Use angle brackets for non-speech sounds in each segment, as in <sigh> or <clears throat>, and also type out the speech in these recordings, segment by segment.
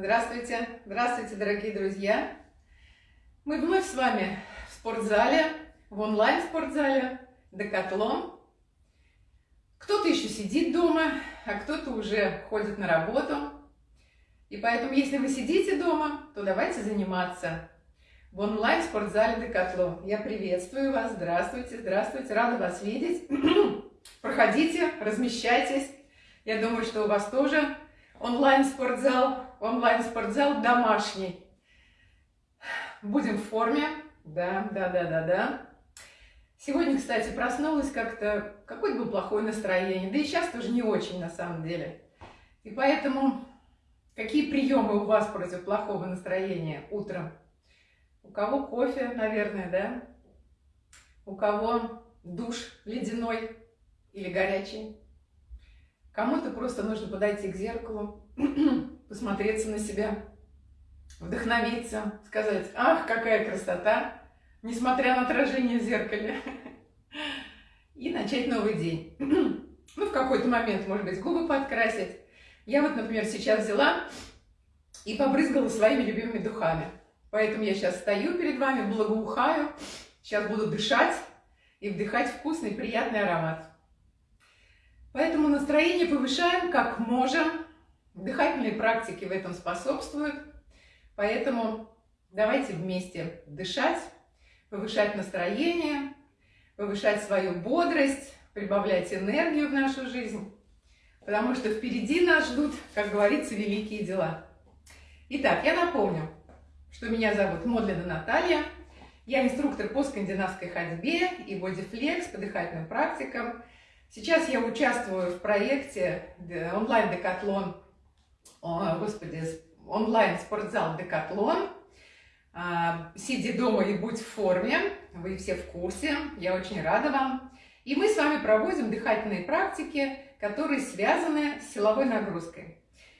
Здравствуйте, здравствуйте, дорогие друзья! Мы вновь с вами в спортзале, в онлайн-спортзале Декатлон. Кто-то еще сидит дома, а кто-то уже ходит на работу. И поэтому, если вы сидите дома, то давайте заниматься в онлайн-спортзале Декатлон. Я приветствую вас, здравствуйте, здравствуйте, рада вас видеть. <clears throat> Проходите, размещайтесь. Я думаю, что у вас тоже онлайн-спортзал, онлайн-спортзал домашний. Будем в форме. Да, да, да, да, да. Сегодня, кстати, проснулась как-то, какое-то было плохое настроение. Да и сейчас тоже не очень, на самом деле. И поэтому, какие приемы у вас против плохого настроения утром? У кого кофе, наверное, да? У кого душ ледяной или горячий? Кому-то просто нужно подойти к зеркалу, <clears throat> посмотреться на себя, вдохновиться, сказать, ах, какая красота, несмотря на отражение в зеркале, и начать новый день. Ну, в какой-то момент, может быть, губы подкрасить. Я вот, например, сейчас взяла и побрызгала своими любимыми духами. Поэтому я сейчас стою перед вами, благоухаю, сейчас буду дышать и вдыхать вкусный, приятный аромат. Поэтому настроение повышаем как можем. Дыхательные практики в этом способствуют. Поэтому давайте вместе дышать, повышать настроение, повышать свою бодрость, прибавлять энергию в нашу жизнь. Потому что впереди нас ждут, как говорится, великие дела. Итак, я напомню, что меня зовут Модлина Наталья. Я инструктор по скандинавской ходьбе и бодифлекс по дыхательным практикам – Сейчас я участвую в проекте онлайн-декатлон, господи, онлайн-спортзал Декатлон. А, сиди дома и будь в форме, вы все в курсе, я очень рада вам. И мы с вами проводим дыхательные практики, которые связаны с силовой нагрузкой.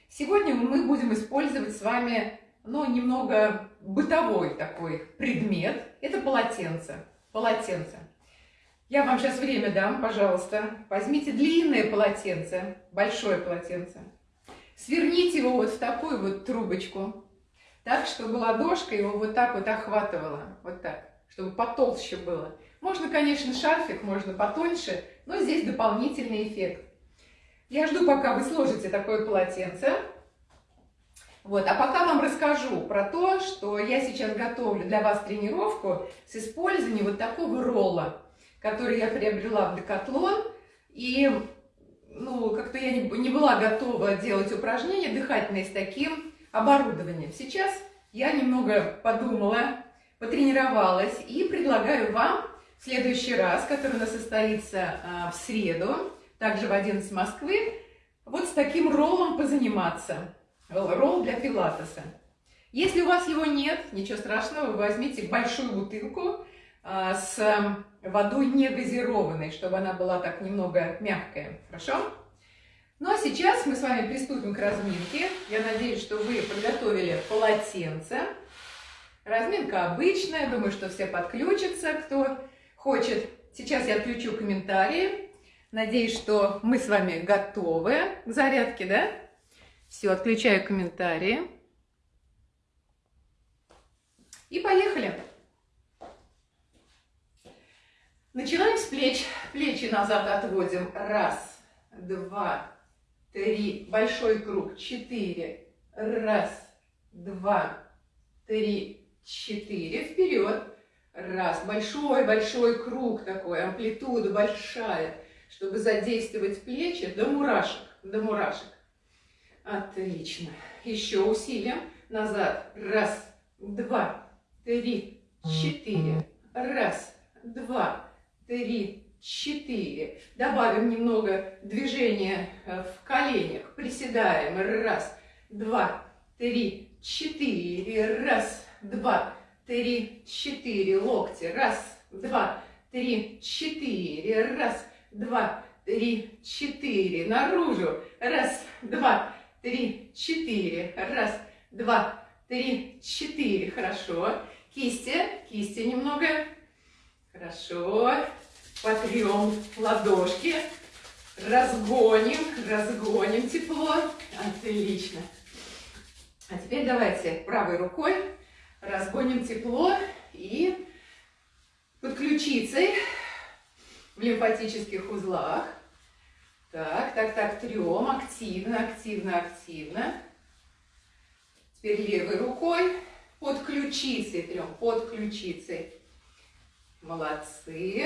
Сегодня мы будем использовать с вами, ну, немного бытовой такой предмет. Это полотенце. Полотенце. Я вам сейчас время дам, пожалуйста. Возьмите длинное полотенце, большое полотенце. Сверните его вот в такую вот трубочку, так, чтобы ладошка его вот так вот охватывала. Вот так, чтобы потолще было. Можно, конечно, шарфик, можно потоньше, но здесь дополнительный эффект. Я жду, пока вы сложите такое полотенце. Вот, а пока вам расскажу про то, что я сейчас готовлю для вас тренировку с использованием вот такого ролла который я приобрела в Декатлон. И ну, как-то я не, не была готова делать упражнения дыхательные с таким оборудованием. Сейчас я немного подумала, потренировалась и предлагаю вам в следующий раз, который у нас состоится а, в среду, также в 11 Москвы, вот с таким роллом позаниматься. Ролл для пилатеса. Если у вас его нет, ничего страшного, вы возьмите большую бутылку с водой не газированной, чтобы она была так немного мягкая. Хорошо? Ну а сейчас мы с вами приступим к разминке. Я надеюсь, что вы подготовили полотенце. Разминка обычная, думаю, что все подключатся, кто хочет. Сейчас я отключу комментарии. Надеюсь, что мы с вами готовы к зарядке, да? Все, отключаю комментарии. И поехали! Начинаем с плеч. Плечи назад отводим. Раз, два, три. Большой круг. Четыре. Раз, два, три, четыре. Вперед. Раз. Большой-большой круг такой. Амплитуда большая, чтобы задействовать плечи до мурашек. До мурашек. Отлично. Еще усилием. Назад. Раз, два, три, четыре. Раз, два, три, четыре. Добавим немного движения э, в коленях. Приседаем. Раз, два, три, четыре. Раз, два, три, четыре. Локти. Раз, два, три, четыре. Раз, два, три, четыре. Наружу. Раз, два, три, четыре. Раз, два, три, четыре. Хорошо. Кисти. Кисти немного. Хорошо потрем ладошки, разгоним, разгоним тепло. Отлично. А теперь давайте правой рукой разгоним тепло и под ключицей в лимфатических узлах. Так, так, так, трем. Активно, активно, активно. Теперь левой рукой под ключицей трем, под ключицей. Молодцы.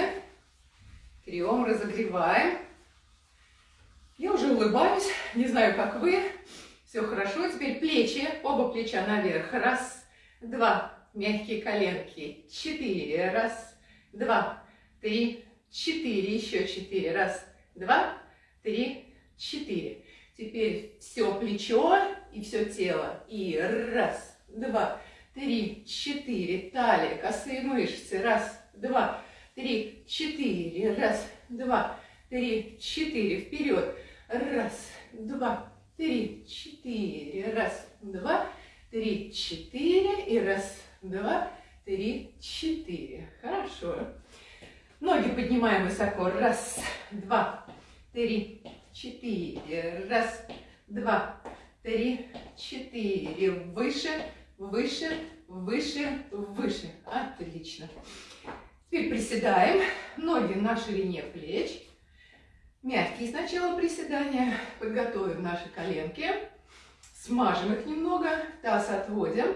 Трем, разогреваем. Я уже улыбаюсь, не знаю, как вы. Все хорошо. Теперь плечи, оба плеча наверх. Раз, два. Мягкие коленки. Четыре. Раз, два, три, четыре. Еще четыре. Раз, два, три, четыре. Теперь все плечо и все тело. И раз, два, три, четыре. Талия, косые мышцы. Раз, два, три, четыре. Раз, два, три, четыре. Вперед. Раз, два, три, четыре. Раз, два, три, четыре. И раз, два, три, четыре. Хорошо. Ноги поднимаем высоко. Раз, два, три, четыре. Раз, два, три, четыре. Выше, выше, выше, выше. Отлично. Теперь приседаем. Ноги на ширине плеч. Мягкие сначала приседания. Подготовим наши коленки. Смажем их немного. Таз отводим.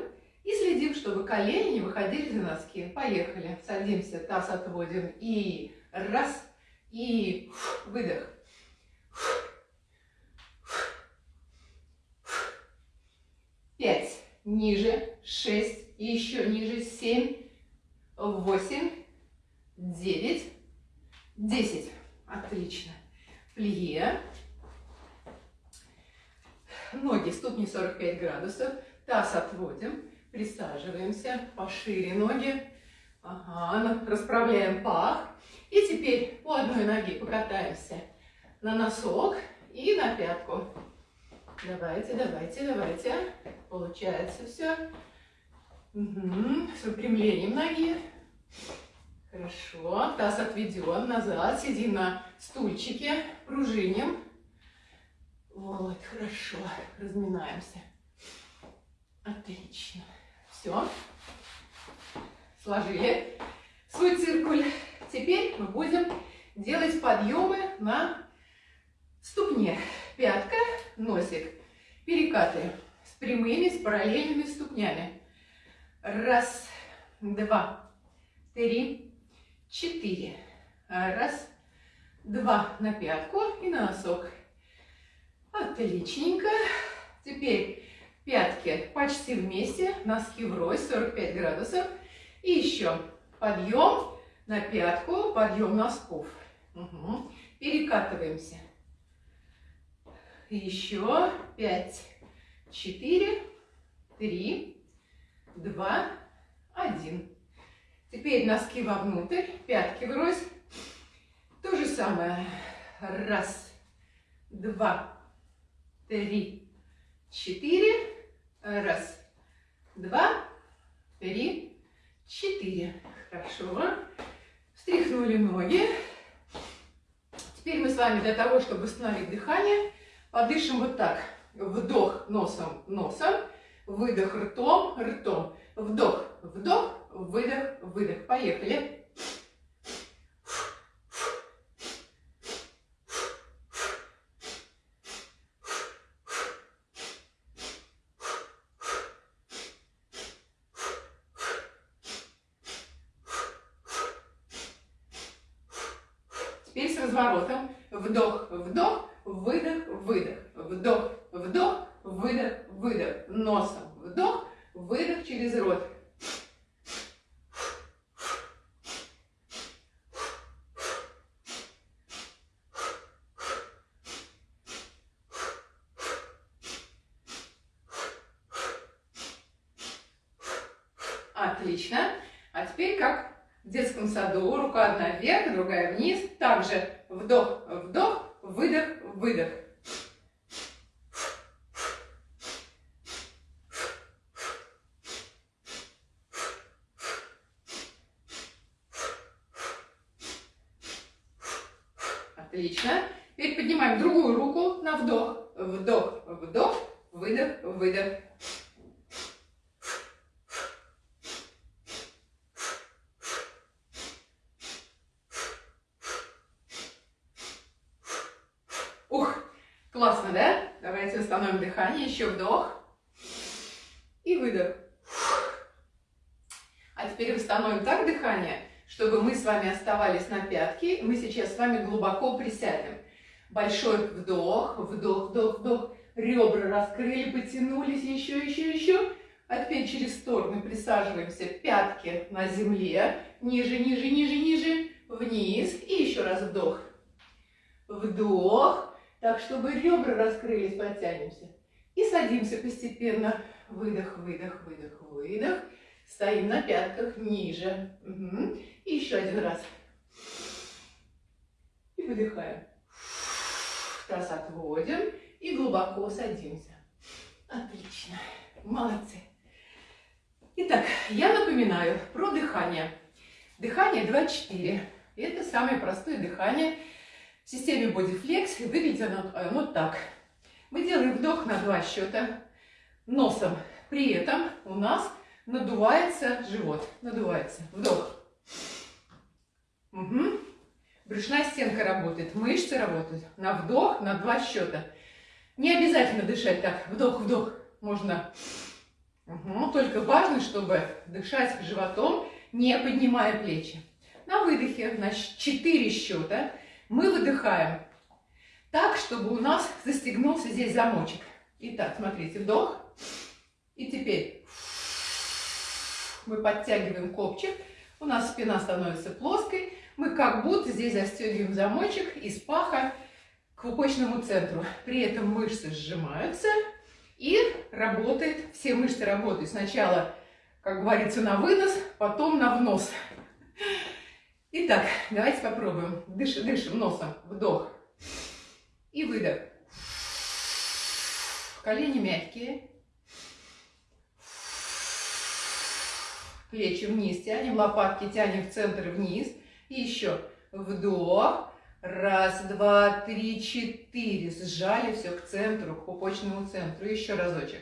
И следим, чтобы колени не выходили за носки. Поехали. Садимся, таз отводим. И раз. И выдох. Пять. Ниже. Шесть. И еще ниже. Семь. Восемь. Девять. Десять. Отлично плие. Ноги, ступни 45 градусов. Таз отводим. Присаживаемся. Пошире ноги. Ага, расправляем пах. И теперь по одной ноге покатаемся на носок и на пятку. Давайте, давайте, давайте. Получается все. Угу. С выпрямлением ноги. Хорошо. Таз отведен назад. Сидим на стульчике. Пружиним. Вот, хорошо. Разминаемся. Отлично. Все. Сложили свой циркуль. Теперь мы будем делать подъемы на ступне. Пятка, носик. Перекаты с прямыми, с параллельными ступнями. Раз, два, три, четыре. Раз, два на пятку и на носок. Отличненько. Теперь пятки почти вместе, носки врозь, 45 градусов. И еще подъем на пятку, подъем носков. Угу. Перекатываемся. Еще пять, четыре, три, два, один. Теперь носки вовнутрь, пятки врозь. То же самое. Раз, два, три, четыре. Раз, два, три, четыре. Хорошо. Встряхнули ноги. Теперь мы с вами для того, чтобы восстановить дыхание, подышим вот так. Вдох носом, носом. Выдох ртом, ртом. Вдох, вдох, выдох, выдох. Поехали. Теперь с разворотом. Вдох, вдох, выдох, выдох. Вдох, вдох, выдох, выдох. Носом вдох, выдох через рот. Отлично. А теперь как в детском саду. Рука одна вверх, другая вниз. Также вдох, вдох, выдох, выдох. Отлично. Теперь поднимаем другую руку на вдох. Вдох, вдох, выдох, выдох. восстановим дыхание. Еще вдох. И выдох. А теперь восстановим так дыхание, чтобы мы с вами оставались на пятке. Мы сейчас с вами глубоко присядем. Большой вдох, вдох, вдох, вдох. Ребра раскрыли, потянулись, еще, еще, еще. А теперь через стороны присаживаемся, пятки на земле, ниже, ниже, ниже, ниже, вниз. И еще раз вдох. Вдох, так, чтобы ребра раскрылись, подтянемся. И садимся постепенно. Выдох, выдох, выдох, выдох. Стоим на пятках, ниже. Угу. И еще один раз. И выдыхаем. Таз отводим и глубоко садимся. Отлично. Молодцы. Итак, я напоминаю про дыхание. Дыхание 2-4. Это самое простое дыхание в системе Bodyflex. Выглядит оно, оно так. Мы делаем вдох на два счета носом. При этом у нас надувается живот. Надувается. Вдох. Угу. Брюшная стенка работает, мышцы работают. На вдох, на два счета. Не обязательно дышать так. Вдох, вдох. Можно Угу. Только важно, чтобы дышать животом, не поднимая плечи. На выдохе, на 4 счета, мы выдыхаем так, чтобы у нас застегнулся здесь замочек. Итак, смотрите, вдох. И теперь мы подтягиваем копчик. У нас спина становится плоской. Мы как будто здесь застегиваем замочек из паха к пупочному центру. При этом мышцы сжимаются и работает, все мышцы работают сначала, как говорится, на вынос, потом на внос. Итак, давайте попробуем. Дышим, дышим носом. Вдох. И выдох. Колени мягкие. Плечи вниз тянем, лопатки тянем в центр вниз. И еще вдох. Раз, два, три, четыре. Сжали все к центру, к пупочному центру. Еще разочек.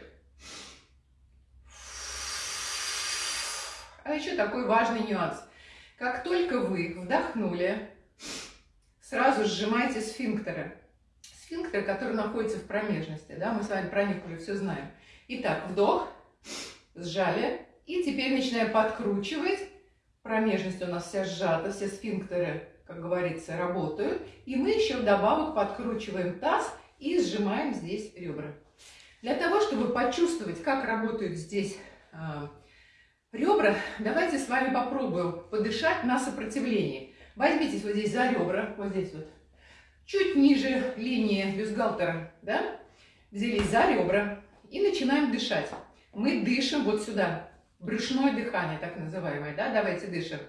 А еще такой важный нюанс. Как только вы вдохнули, сразу сжимайте сфинктеры. Сфинктер, который находится в промежности. Да? Мы с вами про них уже все знаем. Итак, вдох, сжали. И теперь начинаем подкручивать. Промежность у нас вся сжата, все сфинктеры как говорится, работают. И мы еще вдобавок подкручиваем таз и сжимаем здесь ребра. Для того, чтобы почувствовать, как работают здесь э, ребра, давайте с вами попробуем подышать на сопротивлении. Возьмитесь вот здесь за ребра, вот здесь вот, чуть ниже линии бюстгальтера, да? Взялись за ребра и начинаем дышать. Мы дышим вот сюда, брюшное дыхание так называемое, да? Давайте дышим.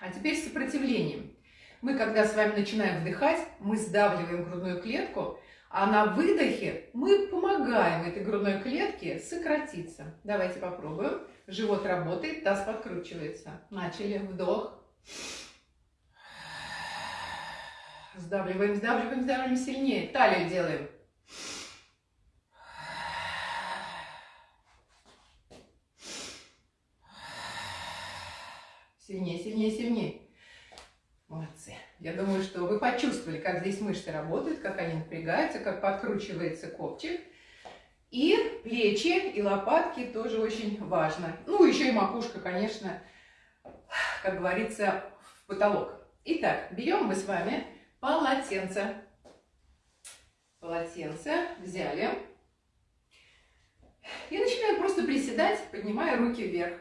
А теперь сопротивлением. Мы, когда с вами начинаем вдыхать, мы сдавливаем грудную клетку, а на выдохе мы помогаем этой грудной клетке сократиться. Давайте попробуем. Живот работает, таз подкручивается. Начали. Вдох. Сдавливаем, сдавливаем, сдавливаем сильнее. Талию делаем. Сильнее, сильнее, сильнее. Молодцы. Я думаю, что вы почувствовали, как здесь мышцы работают, как они напрягаются, как подкручивается копчик. И плечи, и лопатки тоже очень важно. Ну, еще и макушка, конечно, как говорится, в потолок. Итак, берем мы с вами полотенце. Полотенце взяли. И начинаем просто приседать, поднимая руки вверх.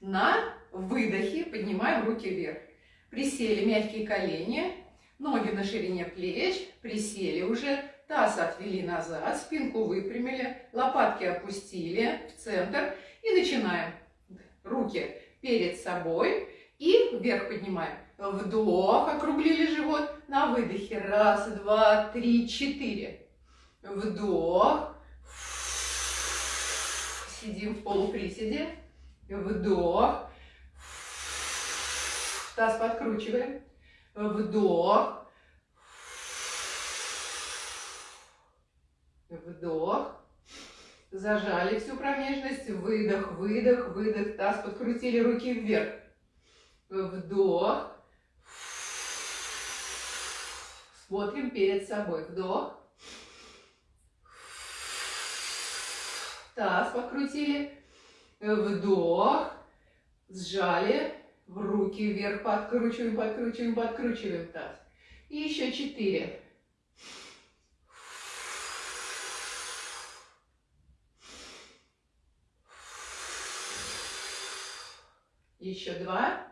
На выдохе поднимаем руки вверх. Присели мягкие колени, ноги на ширине плеч, присели уже, таз отвели назад, спинку выпрямили, лопатки опустили в центр и начинаем. Руки перед собой и вверх поднимаем. Вдох, округлили живот, на выдохе. Раз, два, три, четыре. Вдох. Сидим в полуприседе. Вдох. Таз подкручиваем. Вдох. Вдох. Зажали всю промежность. Выдох, выдох, выдох. Таз подкрутили руки вверх. Вдох. Смотрим перед собой. Вдох. Таз покрутили. Вдох. Сжали. В руки вверх подкручиваем, подкручиваем, подкручиваем таз. И еще четыре. Еще два.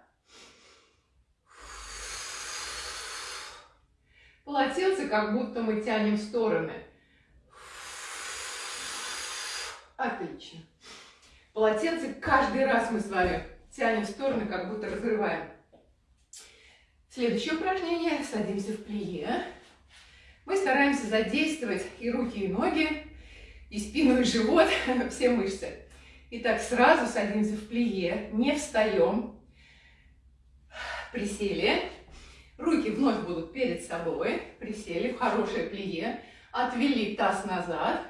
Полотенце как будто мы тянем в стороны. Отлично. Полотенце каждый раз мы с вами тянем в стороны, как будто разрываем. Следующее упражнение. Садимся в плие. Мы стараемся задействовать и руки, и ноги, и спину, и живот, <laughs> все мышцы. Итак, сразу садимся в плие, не встаем. Присели. Руки вновь будут перед собой. Присели в хорошее плие. Отвели таз назад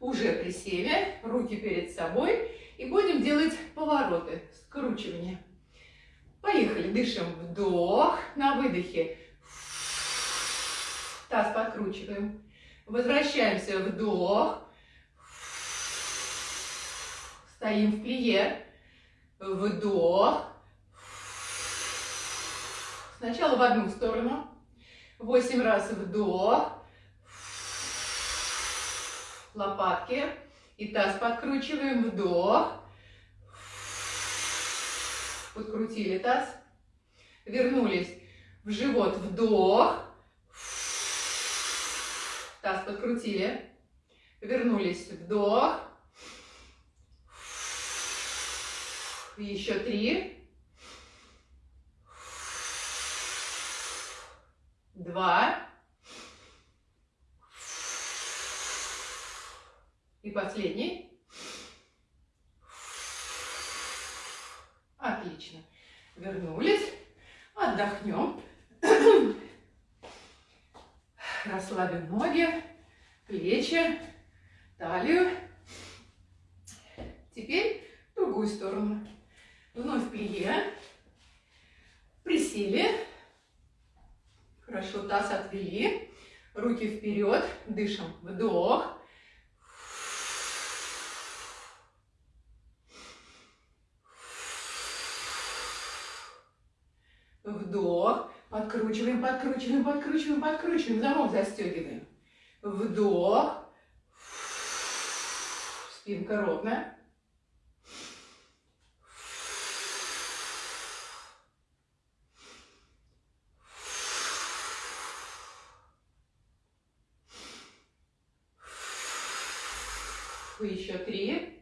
уже присели, руки перед собой. И будем делать повороты, скручивание. Поехали, дышим. Вдох, на выдохе. Таз подкручиваем. Возвращаемся, вдох. Стоим в плие. Вдох. Сначала в одну сторону. Восемь раз вдох лопатки. И таз подкручиваем, вдох. Подкрутили таз. Вернулись в живот, вдох. Таз подкрутили. Вернулись, вдох. Еще три. Два. И последний. Отлично. Вернулись. Отдохнем. Расслабим ноги, плечи, талию. Теперь в другую сторону. Вновь плие. Присели. Хорошо, таз отвели. Руки вперед. Дышим. Вдох. Вдох. Подкручиваем, подкручиваем, подкручиваем, подкручиваем. Замок застегиваем. Вдох. Спинка ровная. Еще три.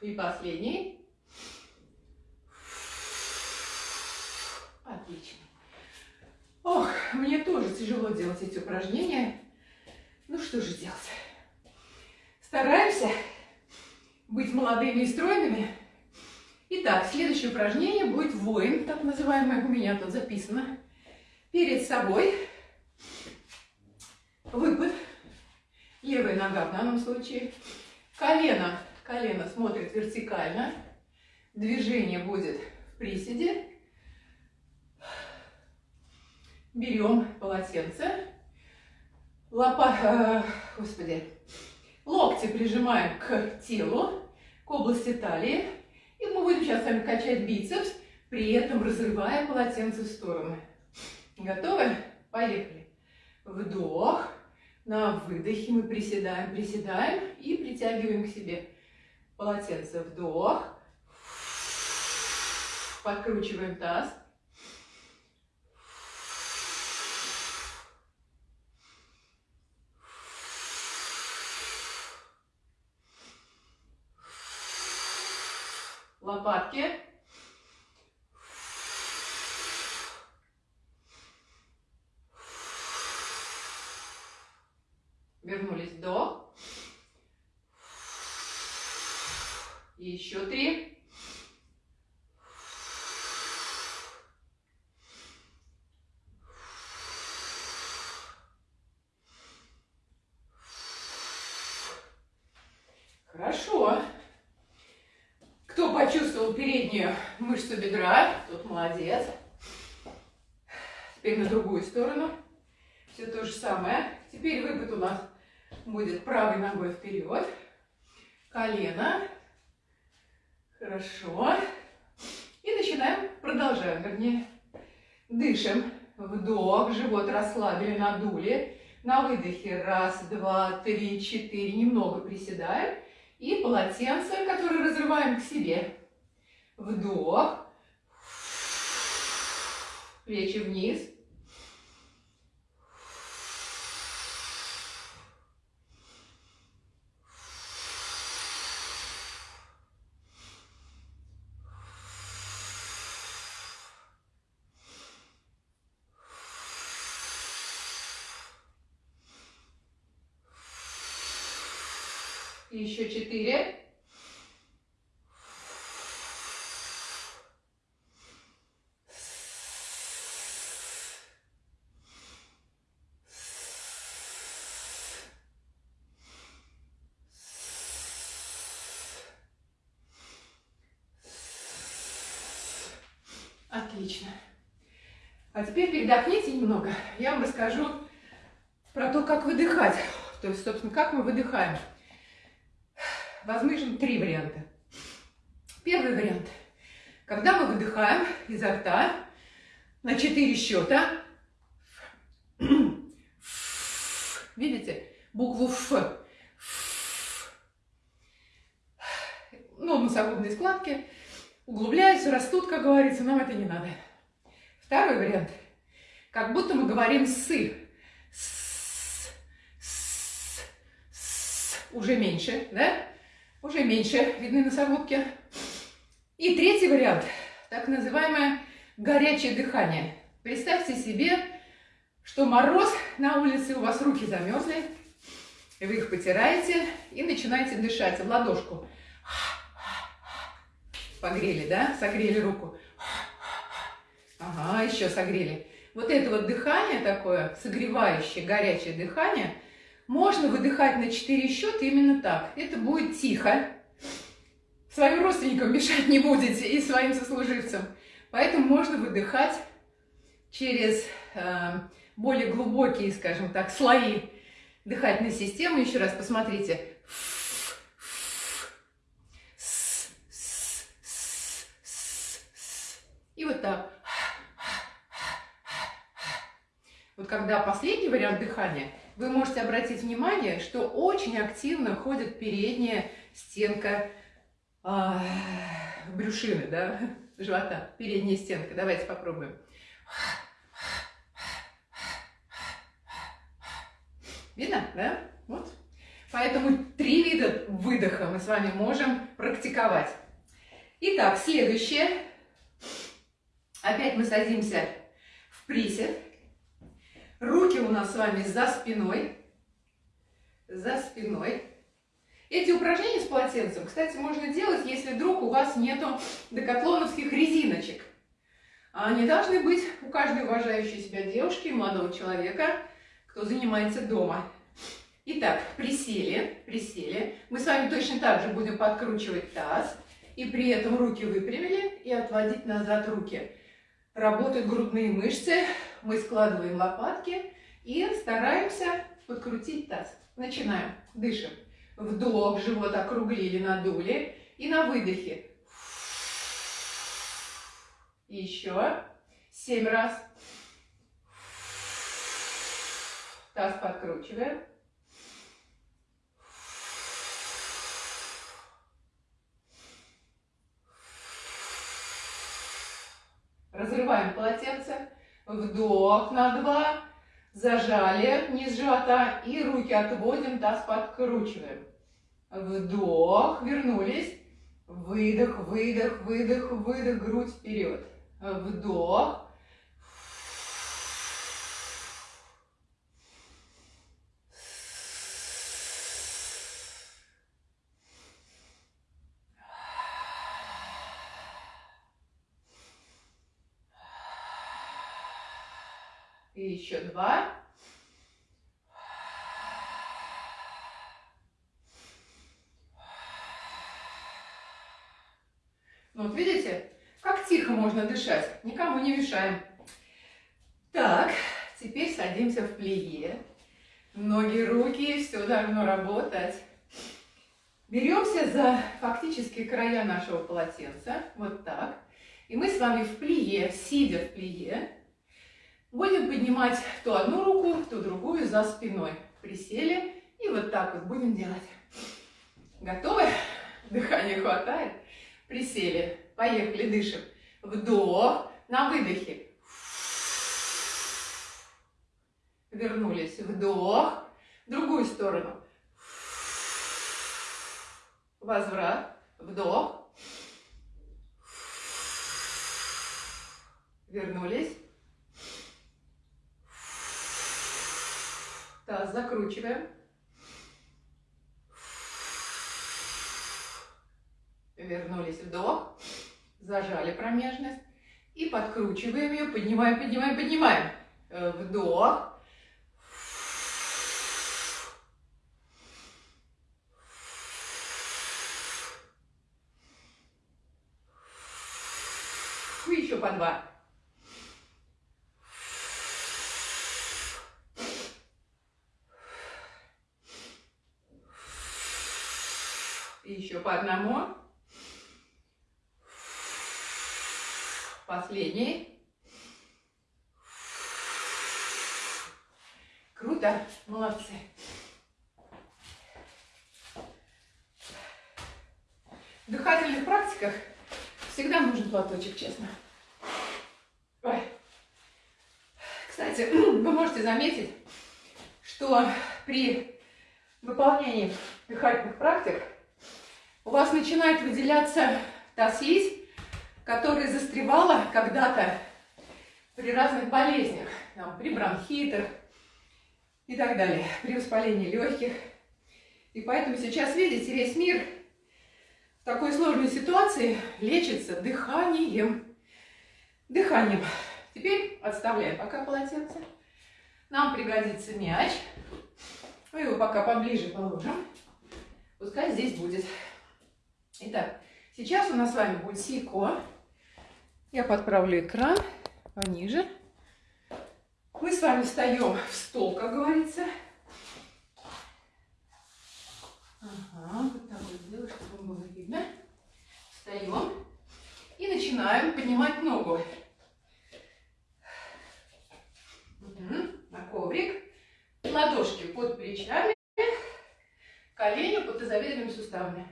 И последний. Отлично. Ох, мне тоже тяжело делать эти упражнения. Ну что же делать? Стараемся быть молодыми и стройными. Итак, следующее упражнение будет воин, так называемое, у меня тут записано. Перед собой выпад, левая нога в данном случае, колено Колено смотрит вертикально. Движение будет в приседе. Берем полотенце. Лопа... Э, господи. Локти прижимаем к телу, к области талии. И мы будем сейчас с вами качать бицепс, при этом разрывая полотенце в стороны. Готовы? Поехали. Вдох. На выдохе мы приседаем, приседаем и притягиваем к себе полотенце. Вдох. Подкручиваем таз. Лопатки. Вернулись. Вдох. Еще три. Хорошо. Кто почувствовал переднюю мышцу бедра, тот молодец. Теперь на другую сторону. Все то же самое. Теперь выпад у нас будет правой ногой вперед. Колено. Хорошо. И начинаем, продолжаем, вернее. Дышим. Вдох, живот расслабили, надули. На выдохе раз, два, три, четыре. Немного приседаем. И полотенце, которое разрываем к себе. Вдох. Плечи вниз. Еще четыре. Отлично. А теперь передохните немного. Я вам расскажу про то, как выдыхать. То есть, собственно, как мы выдыхаем возможно три варианта. Первый вариант. Когда мы выдыхаем изо рта на 4 счета, видите, букву Ф, ну, носогубные складки углубляются, растут, как говорится, нам это не надо. Второй вариант. Как будто мы говорим «сы». С, с, с, уже меньше, да? уже меньше видны носогубки. И третий вариант, так называемое горячее дыхание. Представьте себе, что мороз на улице, у вас руки замерзли, вы их потираете и начинаете дышать в ладошку. Погрели, да? Согрели руку. Ага, еще согрели. Вот это вот дыхание такое, согревающее, горячее дыхание – можно выдыхать на 4 счета именно так. Это будет тихо. Своим родственникам мешать не будете и своим сослуживцам. Поэтому можно выдыхать через э, более глубокие, скажем так, слои дыхательной системы. Еще раз посмотрите. И вот так. Вот когда последний вариант дыхания – вы можете обратить внимание, что очень активно ходит передняя стенка э, брюшины, да, живота, передняя стенка. Давайте попробуем. Видно, да? Вот. Поэтому три вида выдоха мы с вами можем практиковать. Итак, следующее. Опять мы садимся в присед. Руки у нас с вами за спиной. За спиной. Эти упражнения с полотенцем, кстати, можно делать, если вдруг у вас нету декатлоновских резиночек. Они должны быть у каждой уважающей себя девушки и молодого человека, кто занимается дома. Итак, присели, присели. Мы с вами точно так же будем подкручивать таз. И при этом руки выпрямили и отводить назад руки. Работают грудные мышцы, мы складываем лопатки и стараемся подкрутить таз. Начинаем. Дышим. Вдох, живот округлили, надули. И на выдохе. Еще. Семь раз. Таз подкручиваем. Разрываем полотенце. Вдох на два. Зажали низ живота и руки отводим, таз подкручиваем. Вдох, вернулись. Выдох, выдох, выдох, выдох, грудь вперед. Вдох. И еще два. Ну, вот видите, как тихо можно дышать, никому не мешаем. Так, теперь садимся в плие. Ноги, руки, все должно работать. Беремся за фактически края нашего полотенца, вот так. И мы с вами в плие, сидя в плие, будем поднимать то одну руку, то другую за спиной. Присели и вот так вот будем делать. Готовы? Дыхания хватает? Присели. Поехали, дышим. Вдох. На выдохе. Вернулись. Вдох. В другую сторону. Возврат. Вдох. Вернулись. Таз закручиваем. Вернулись. Вдох. Зажали промежность. И подкручиваем ее. Поднимаем, поднимаем, поднимаем. Э, вдох. Еще по два. Еще по одному. Последний. Круто, молодцы. В дыхательных практиках всегда нужен платочек, честно. Ой. Кстати, <clears throat> вы можете заметить, что при выполнении дыхательных практик у вас начинает выделяться та слизь, которая застревала когда-то при разных болезнях, там, при бронхитах и так далее, при воспалении легких. И поэтому сейчас, видите, весь мир в такой сложной ситуации лечится дыханием. Дыханием. Теперь отставляем пока полотенце. Нам пригодится мяч. Мы его пока поближе положим. Пускай здесь будет. Итак, сейчас у нас с вами будет сико. Я подправлю экран пониже. Мы с вами встаем в стол, как говорится. Ага, вот так вот сделаю, чтобы было видно. Встаем и начинаем поднимать ногу. На коврик. Ладошки под плечами, колени под тазобедренными суставами.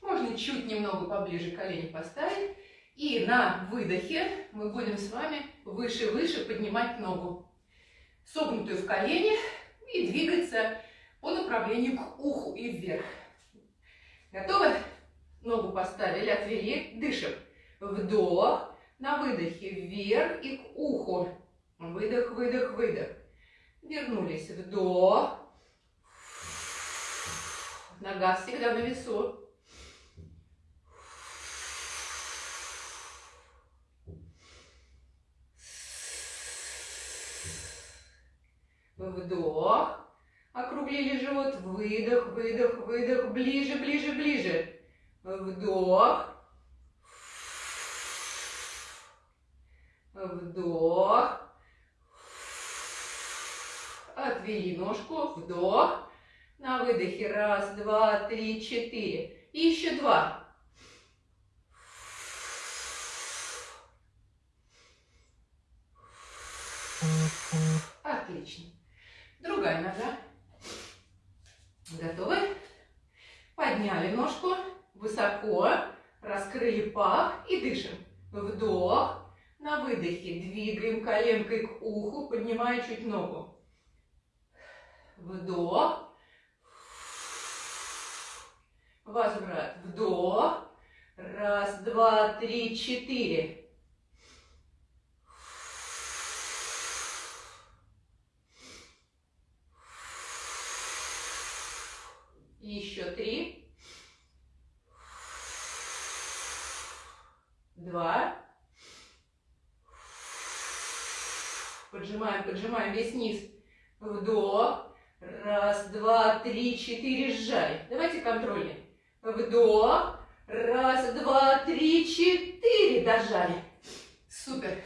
Можно чуть немного поближе колени поставить. И на выдохе мы будем с вами выше-выше поднимать ногу, согнутую в колени, и двигаться по направлению к уху и вверх. Готовы? Ногу поставили, отвели, дышим. Вдох, на выдохе вверх и к уху. Выдох, выдох, выдох. Вернулись. Вдох. Нога всегда на весу. Вдох. Округлили живот. Выдох, выдох, выдох. Ближе, ближе, ближе. Вдох. Вдох. Отвели ножку. Вдох. На выдохе. Раз, два, три, четыре. И еще два. Отлично. Другая нога. Готовы? Подняли ножку высоко, раскрыли пах и дышим. Вдох. На выдохе двигаем коленкой к уху, поднимая чуть ногу. Вдох. Возврат. Вдох. Раз, два, три, четыре. Еще три. Два. Поджимаем, поджимаем весь низ. Вдох. Раз, два, три, четыре. Сжали. Давайте контрольный. Вдох. Раз, два, три, четыре. Дожали. Супер.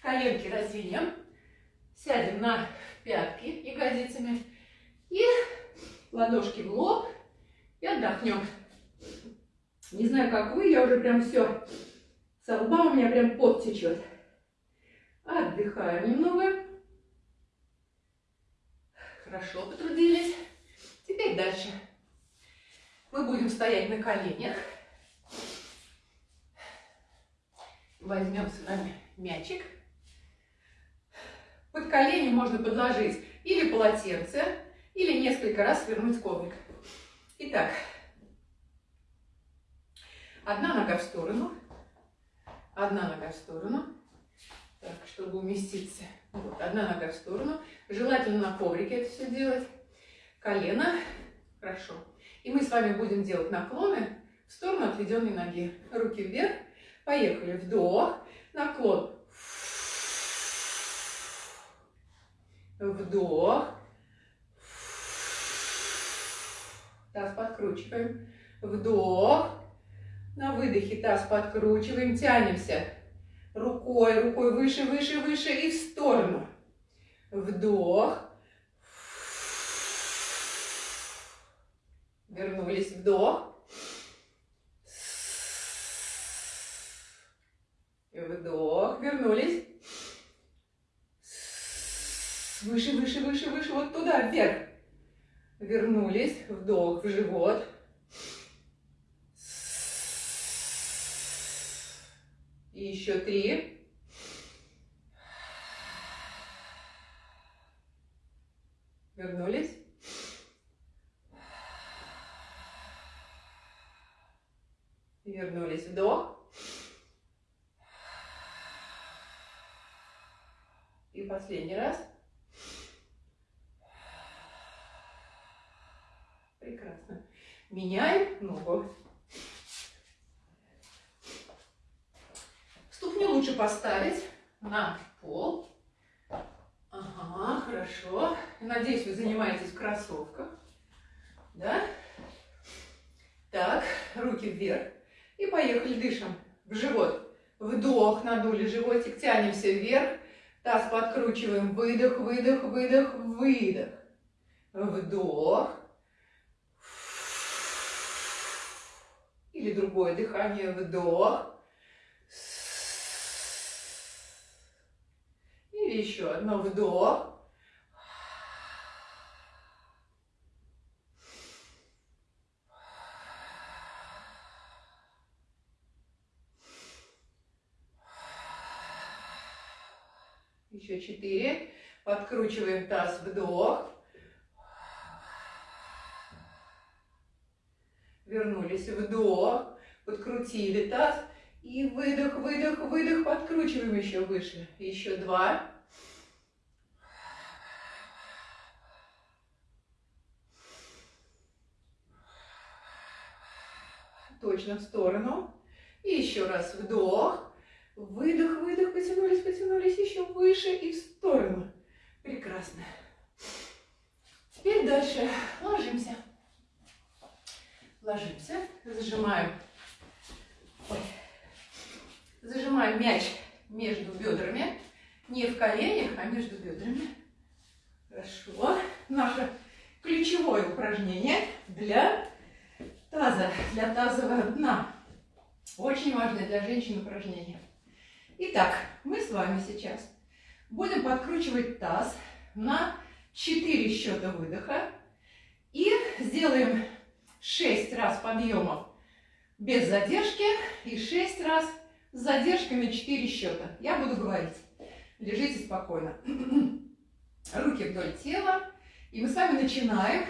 Коленки раздвинем. Сядем на пятки ягодицами. И ладошки в лоб. И отдохнем. Не знаю, как вы, я уже прям все. Со лба у меня прям пот течет. Отдыхаем немного. Хорошо потрудились. Теперь дальше. Мы будем стоять на коленях. Возьмем с вами мячик. Под колени можно подложить или полотенце, или несколько раз свернуть коврик. Итак, одна нога в сторону, одна нога в сторону, так, чтобы уместиться. Вот, одна нога в сторону. Желательно на коврике это все делать. Колено. Хорошо. И мы с вами будем делать наклоны в сторону отведенной ноги. Руки вверх. Поехали. Вдох. Наклон. Вдох. Таз подкручиваем. Вдох. На выдохе таз подкручиваем. Тянемся. Рукой, рукой выше, выше, выше и в сторону. Вдох. Вернулись. Вдох. Вдох. Вернулись. Выше, выше, выше, выше. Вот туда, вверх. Вернулись. Вдох в живот. И еще три. Вернулись. Вернулись. Вдох. И последний раз. Прекрасно. Меняем ногу. Ступню лучше поставить на пол. Ага, хорошо. Надеюсь, вы занимаетесь в кроссовках. Да? Так, руки вверх. И поехали, дышим в живот. Вдох, надули животик, тянемся вверх. Таз подкручиваем. Выдох, выдох, выдох, выдох. Вдох. Или другое дыхание. Вдох. Или еще одно. Вдох. Еще четыре. Подкручиваем таз, вдох. Вернулись, вдох. Подкрутили таз. И выдох, выдох, выдох. Подкручиваем еще выше. Еще два. Точно в сторону. И еще раз вдох. Выдох, выдох, потянулись, потянулись еще выше и в сторону. Прекрасно. Теперь дальше ложимся. Ложимся, зажимаем. Ой. Зажимаем мяч между бедрами. Не в коленях, а между бедрами. Хорошо. Наше ключевое упражнение для таза, для тазового дна. Очень важное для женщин упражнение. Итак, мы с вами сейчас будем подкручивать таз на 4 счета выдоха и сделаем 6 раз подъемов без задержки и 6 раз с задержкой на 4 счета. Я буду говорить. Лежите спокойно. <clears throat> Руки вдоль тела. И мы с вами начинаем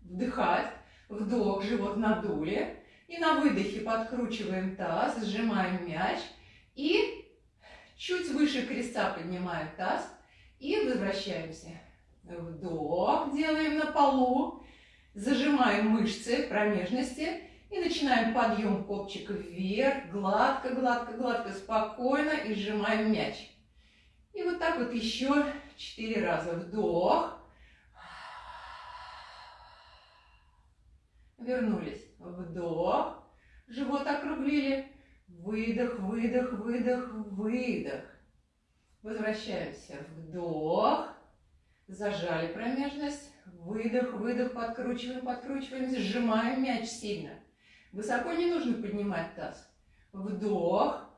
вдыхать. Вдох, живот надули. И на выдохе подкручиваем таз, сжимаем мяч. И Чуть выше креста поднимаем таз и возвращаемся. Вдох делаем на полу. Зажимаем мышцы промежности и начинаем подъем копчика вверх, гладко, гладко, гладко, спокойно и сжимаем мяч. И вот так вот еще четыре раза. Вдох. Вернулись. Вдох. живот округлили. Выдох, выдох, выдох, выдох. Возвращаемся. Вдох. Зажали промежность. Выдох, выдох, подкручиваем, подкручиваем, сжимаем мяч сильно. Высоко не нужно поднимать таз. Вдох.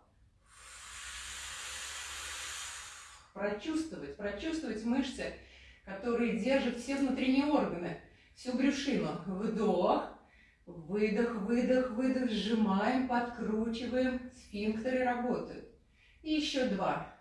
Прочувствовать, прочувствовать мышцы, которые держат все внутренние органы, всю брюшину. Вдох. Выдох, выдох, выдох. Сжимаем, подкручиваем. Сфинктеры работают. И еще два.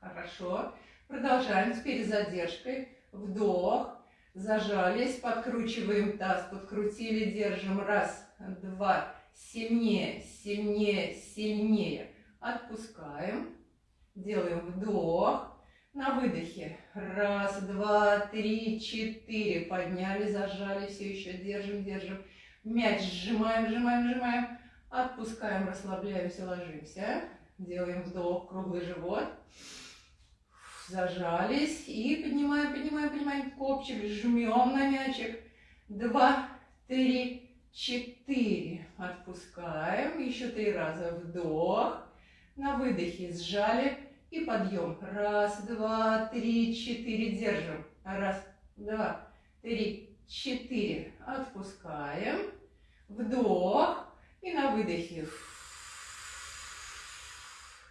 Хорошо. Продолжаем с перезадержкой. Вдох. Зажались. Подкручиваем таз. Подкрутили. Держим. Раз, два. Сильнее, сильнее, сильнее. Отпускаем. Делаем вдох. На выдохе. Раз, два, три, четыре. Подняли, зажали. Все еще держим, держим. Мяч сжимаем, сжимаем, сжимаем. Отпускаем, расслабляемся, ложимся. Делаем вдох, круглый живот зажались и поднимаем, поднимаем, поднимаем копчик, жмем на мячик. Два, три, четыре. Отпускаем. Еще три раза. Вдох. На выдохе сжали и подъем. Раз, два, три, четыре. Держим. Раз, два, три, четыре. Отпускаем. Вдох. И на выдохе.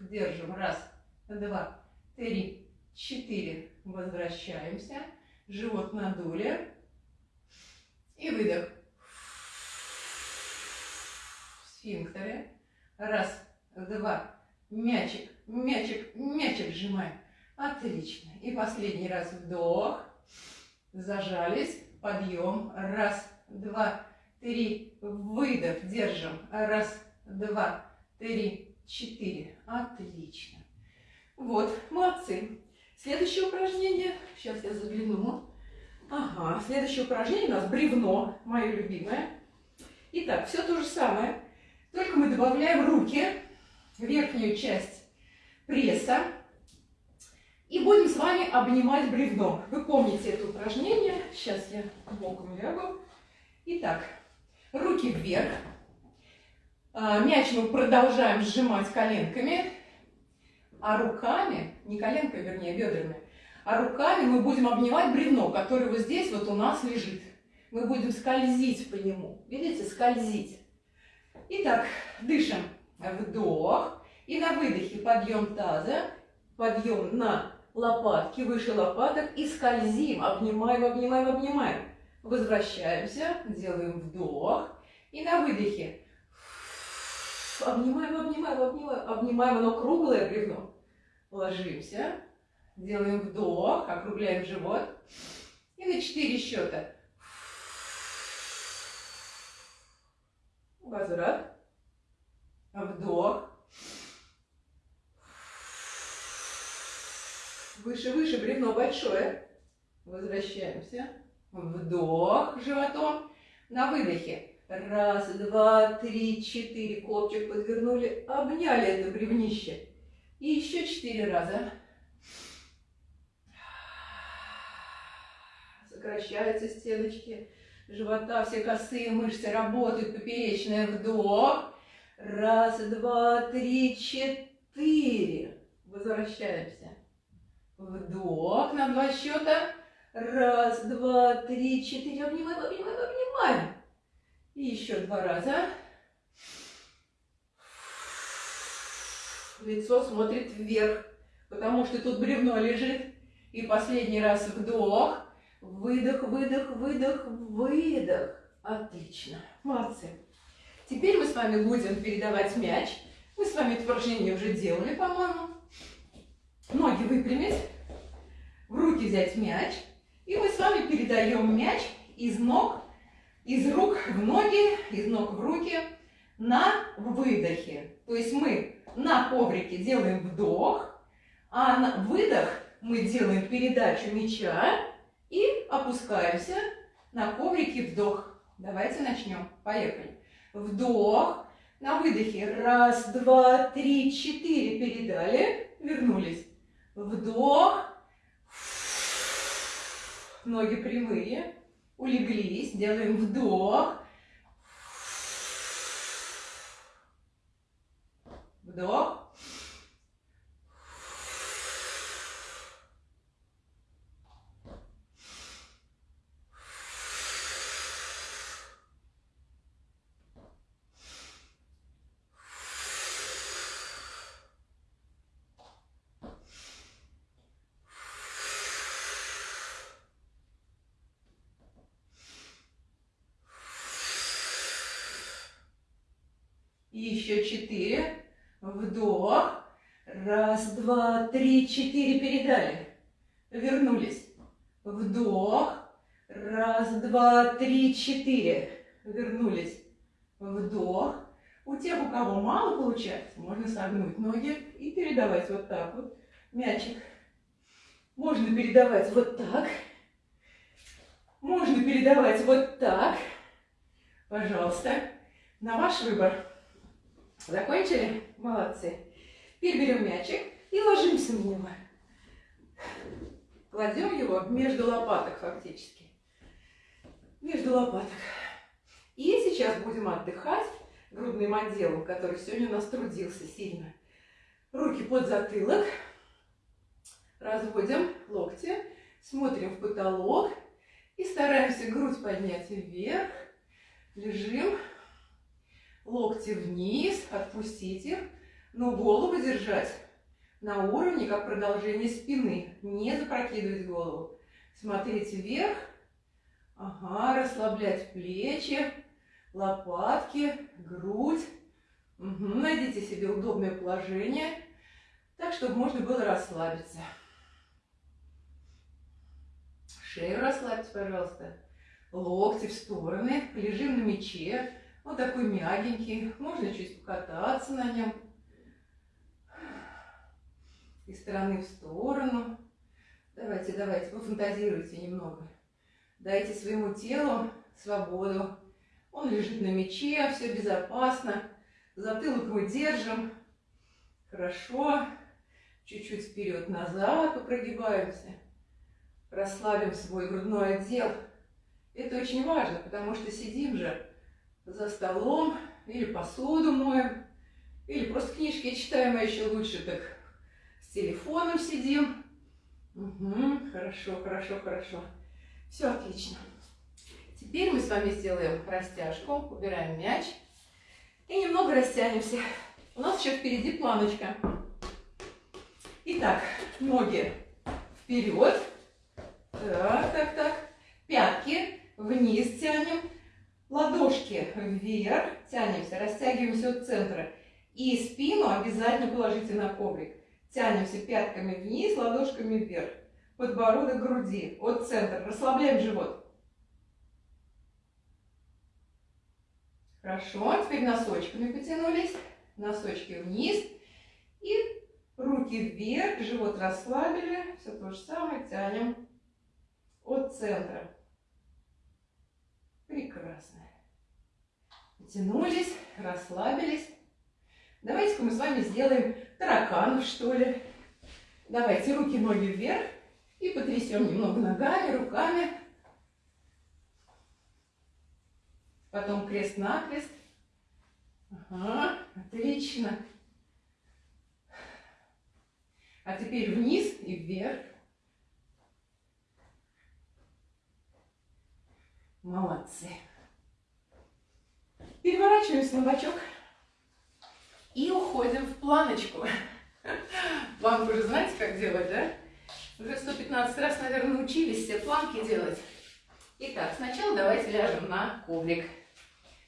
Держим. Раз, два, три, четыре. Возвращаемся. Живот надули. И выдох. Сфинктеры. Раз, два. Мячик, мячик, мячик сжимаем. Отлично. И последний раз вдох. Зажались. Подъем. Раз, два, три. Выдох. Держим. Раз, два, три, четыре. Отлично. Вот, молодцы. Следующее упражнение. Сейчас я загляну. Ага, следующее упражнение у нас бревно, мое любимое. Итак, все то же самое, только мы добавляем руки, верхнюю часть пресса, и будем с вами обнимать бревно. Вы помните это упражнение. Сейчас я боком лягу. Итак, руки вверх. А, мяч мы продолжаем сжимать коленками а руками, не коленкой, вернее, бедрами, а руками мы будем обнимать бревно, которое вот здесь вот у нас лежит. Мы будем скользить по нему. Видите, скользить. Итак, дышим. Вдох. И на выдохе подъем таза, подъем на лопатки, выше лопаток и скользим, обнимаем, обнимаем, обнимаем. Возвращаемся, делаем вдох. И на выдохе обнимаем, обнимаем, обнимаем, обнимаем, оно круглое бревно. Ложимся, делаем вдох, округляем живот. И на 4 счета. Возврат. Вдох. Выше, выше, бревно большое. Возвращаемся. Вдох животом. На выдохе. Раз, два, три, четыре. Копчик подвернули. Обняли это бревнище. И еще четыре раза. Сокращаются стеночки живота, все косые мышцы работают, поперечная вдох. Раз, два, три, четыре. Возвращаемся. Вдох на два счета. Раз, два, три, четыре. Обнимаем, обнимаем, обнимаем. И еще два раза. лицо смотрит вверх, потому что тут бревно лежит. И последний раз вдох, выдох, выдох, выдох, выдох. Отлично, молодцы. Теперь мы с вами будем передавать мяч. Мы с вами это упражнение уже делали, по-моему. Ноги выпрямить, в руки взять мяч. И мы с вами передаем мяч из ног, из рук в ноги, из ног в руки на выдохе. То есть мы на коврике делаем вдох, а на выдох мы делаем передачу мяча и опускаемся на коврике вдох. Давайте начнем. Поехали. Вдох. На выдохе. Раз, два, три, четыре. Передали. Вернулись. Вдох. Ноги прямые. Улеглись. Делаем вдох. Еще четыре. Вдох. Раз, два, три, четыре. Передали. Вернулись. Вдох. Раз, два, три, четыре. Вернулись. Вдох. У тех, у кого мало получается, можно согнуть ноги и передавать вот так вот. Мячик. Можно передавать вот так. Можно передавать вот так. Пожалуйста. На ваш выбор. Закончили? Молодцы. Теперь берем мячик и ложимся в него. Кладем его между лопаток фактически. Между лопаток. И сейчас будем отдыхать грудным отделом, который сегодня у нас трудился сильно. Руки под затылок. Разводим локти. Смотрим в потолок. И стараемся грудь поднять вверх. Лежим локти вниз, отпустить их, но голову держать на уровне, как продолжение спины. Не запрокидывать голову. Смотреть вверх. Ага, расслаблять плечи, лопатки, грудь. Угу, найдите себе удобное положение, так, чтобы можно было расслабиться. Шею расслабьте, пожалуйста. Локти в стороны. Лежим на мече. Вот такой мягенький. Можно чуть покататься на нем. Из стороны в сторону. Давайте, давайте, пофантазируйте немного. Дайте своему телу свободу. Он лежит на мече, все безопасно. Затылок мы держим. Хорошо. Чуть-чуть вперед-назад попрогибаемся. Расслабим свой грудной отдел. Это очень важно, потому что сидим же за столом, или посуду моем, или просто книжки читаем, а еще лучше так с телефоном сидим. Угу, хорошо, хорошо, хорошо. Все отлично. Теперь мы с вами сделаем растяжку, убираем мяч и немного растянемся. У нас еще впереди планочка. Итак, ноги вперед. Так, так, так. Пятки вниз тянем. Ладошки вверх, тянемся, растягиваемся от центра. И спину обязательно положите на коврик. Тянемся пятками вниз, ладошками вверх. Подбородок груди от центра. Расслабляем живот. Хорошо, теперь носочками потянулись. Носочки вниз. И руки вверх, живот расслабили. Все то же самое, тянем от центра. Прекрасно. Потянулись, расслабились. Давайте-ка мы с вами сделаем тараканов, что ли. Давайте руки, ноги вверх и потрясем немного ногами, руками. Потом крест-накрест. Ага, отлично. А теперь вниз и вверх. Молодцы. Переворачиваемся на бочок и уходим в планочку. Вам уже знаете, как делать, да? Уже 115 раз, наверное, учились все планки делать. Итак, сначала давайте ляжем на коврик.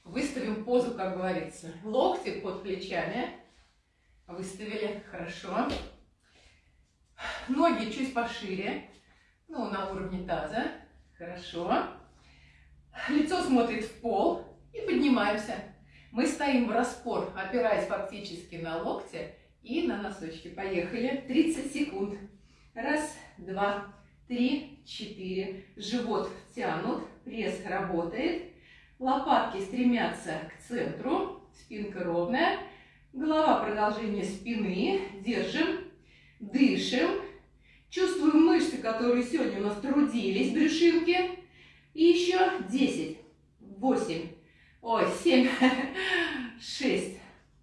Выставим позу, как говорится. Локти под плечами. Выставили. Хорошо. Ноги чуть пошире. Ну, на уровне таза. Хорошо. Лицо смотрит в пол и поднимаемся. Мы стоим в распор, опираясь фактически на локти и на носочки. Поехали. 30 секунд. Раз, два, три, четыре. Живот тянут, пресс работает. Лопатки стремятся к центру. Спинка ровная. Голова продолжение спины. Держим. Дышим. Чувствуем мышцы, которые сегодня у нас трудились, брюшинки. И еще 10, 8, ой, 7, 6,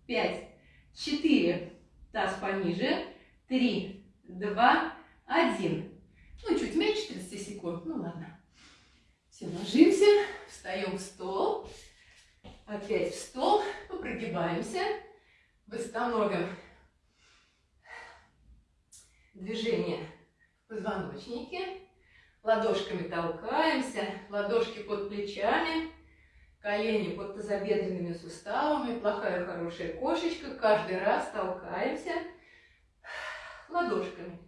5, 4, таз пониже, 3, 2, 1. Ну, чуть меньше 30 секунд, ну ладно. Все, ложимся, встаем в стол, опять в стол, прогибаемся, восстановим движение в позвоночнике, ладошками толкаемся, ладошки под плечами, колени под тазобедренными суставами, плохая хорошая кошечка, каждый раз толкаемся ладошками,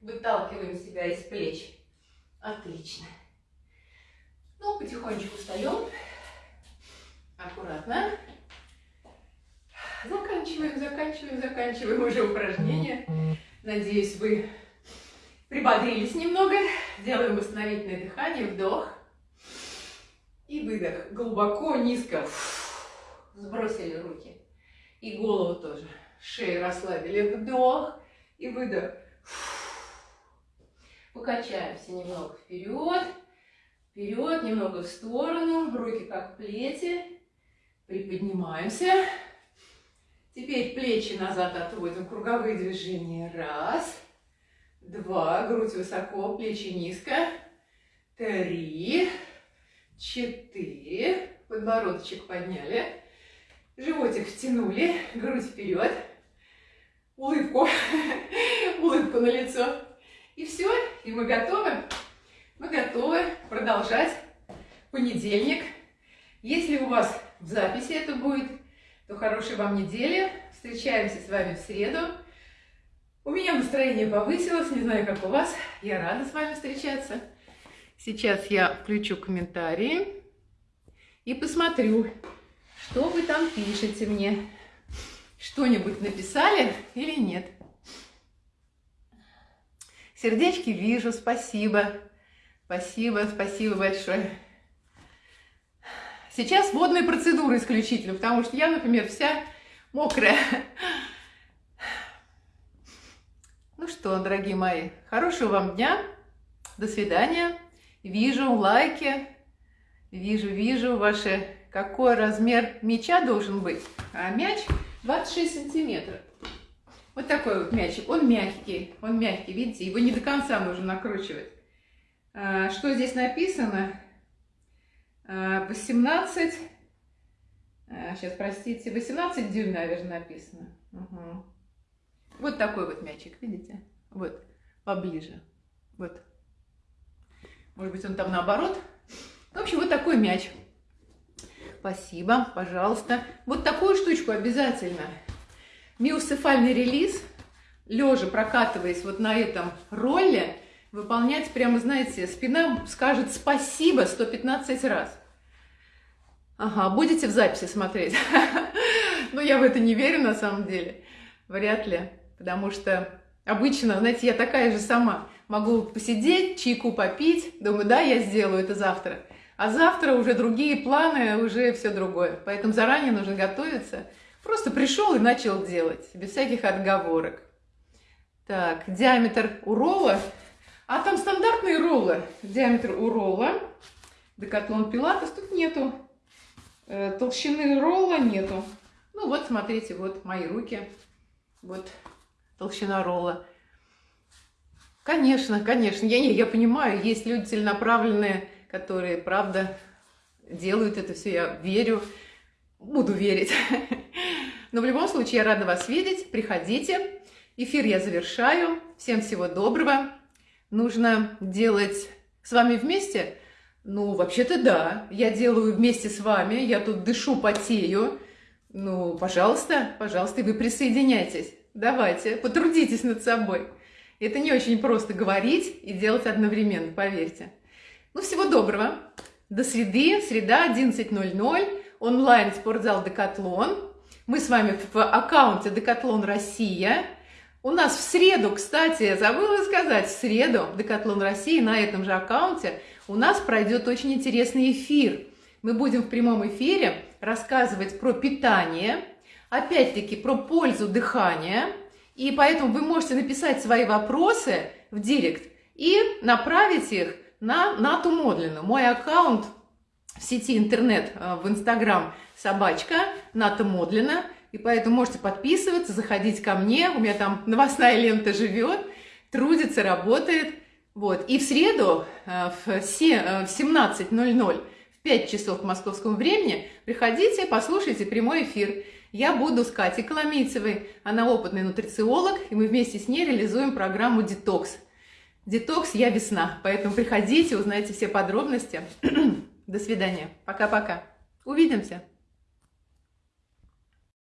выталкиваем себя из плеч. Отлично. Ну, потихонечку встаем, аккуратно. Заканчиваем, заканчиваем, заканчиваем уже упражнение. Надеюсь, вы прибодрились немного. Делаем восстановительное дыхание, вдох и выдох. Глубоко, низко. Сбросили руки. И голову тоже. Шею расслабили. Вдох и выдох. Покачаемся немного вперед. Вперед, немного в сторону. Руки как плети. Приподнимаемся. Теперь плечи назад отводим, круговые движения. Раз, два, грудь высоко, плечи низко. Три, четыре, подбородочек подняли. Животик втянули, грудь вперед. Улыбку, <laughs> улыбку на лицо. И все, и мы готовы. Мы готовы продолжать понедельник. Если у вас в записи это будет, то хорошей вам недели. Встречаемся с вами в среду. У меня настроение повысилось, не знаю, как у вас. Я рада с вами встречаться. Сейчас я включу комментарии и посмотрю, что вы там пишете мне. Что-нибудь написали или нет? Сердечки вижу, спасибо. Спасибо, спасибо большое. Сейчас водные процедуры исключительно, потому что я, например, вся мокрая. Ну что, дорогие мои, хорошего вам дня. До свидания. Вижу лайки. Вижу, вижу ваши... Какой размер мяча должен быть? А мяч 26 сантиметров. Вот такой вот мячик. Он мягкий. Он мягкий, видите? Его не до конца нужно накручивать. А, что здесь написано? 18, сейчас, простите, 18 дюйм, наверное, написано. Угу. Вот такой вот мячик, видите? Вот, поближе. Вот. Может быть, он там наоборот. В общем, вот такой мяч. Спасибо, пожалуйста. Вот такую штучку обязательно. Миоцефальный релиз, лежа прокатываясь вот на этом ролле, выполнять прямо, знаете, спина скажет спасибо 115 раз. Ага, будете в записи смотреть? <laughs> Ну, я в это не верю на самом деле. Вряд ли. Потому что обычно, знаете, я такая же сама. Могу посидеть, чайку попить. Думаю, да, я сделаю это завтра. А завтра уже другие планы, уже все другое. Поэтому заранее нужно готовиться. Просто пришел и начал делать, без всяких отговорок. Так, диаметр у ролла а там стандартные роллы. Диаметр у ролла. Декатлон Пилатес тут нету. Э, толщины ролла нету. Ну вот, смотрите, вот мои руки. Вот толщина ролла. Конечно, конечно. Я, не, я понимаю, есть люди целенаправленные, которые, правда, делают это все. Я верю, буду верить. <laughs> Но в любом случае, я рада вас видеть. Приходите. Эфир я завершаю. Всем всего доброго нужно делать с вами вместе? Ну, вообще-то да, я делаю вместе с вами, я тут дышу, потею. Ну, пожалуйста, пожалуйста, и вы присоединяйтесь. Давайте, потрудитесь над собой. Это не очень просто говорить и делать одновременно, поверьте. Ну, всего доброго. До среды, среда, 11.00, онлайн спортзал Декатлон. Мы с вами в аккаунте Декатлон Россия. У нас в среду, кстати, забыла сказать, в среду Декатлон России на этом же аккаунте у нас пройдет очень интересный эфир. Мы будем в прямом эфире рассказывать про питание, опять-таки про пользу дыхания И поэтому вы можете написать свои вопросы в директ и направить их на Нату Модлину. Мой аккаунт в сети интернет э, в Инстаграм собачка Ната Модлина. И поэтому можете подписываться, заходить ко мне. У меня там новостная лента живет, трудится, работает. Вот. И в среду э, в 17.00, в 5 часов по московскому времени, приходите, послушайте прямой эфир. Я буду с Катей Коломийцевой, она опытный нутрициолог, и мы вместе с ней реализуем программу «Детокс». «Детокс. Я весна», поэтому приходите, узнайте все подробности. <clears throat> До свидания. Пока-пока. Увидимся.